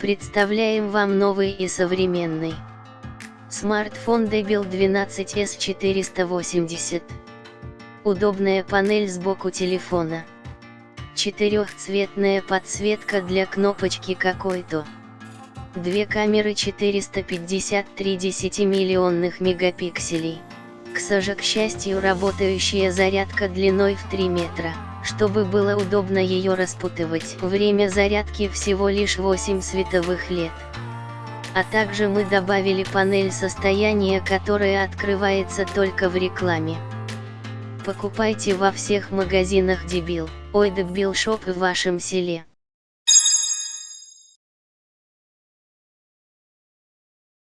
Представляем вам новый и современный смартфон Debil 12S480. Удобная панель сбоку телефона. Четырехцветная подсветка для кнопочки какой-то. Две камеры 453 10-миллионных мегапикселей. К сожа, к счастью работающая зарядка длиной в 3 метра, чтобы было удобно ее распутывать. Время зарядки всего лишь 8 световых лет. А также мы добавили панель состояния, которая открывается только в рекламе. Покупайте во всех магазинах Дебил, ой Дебил Шоп в вашем селе.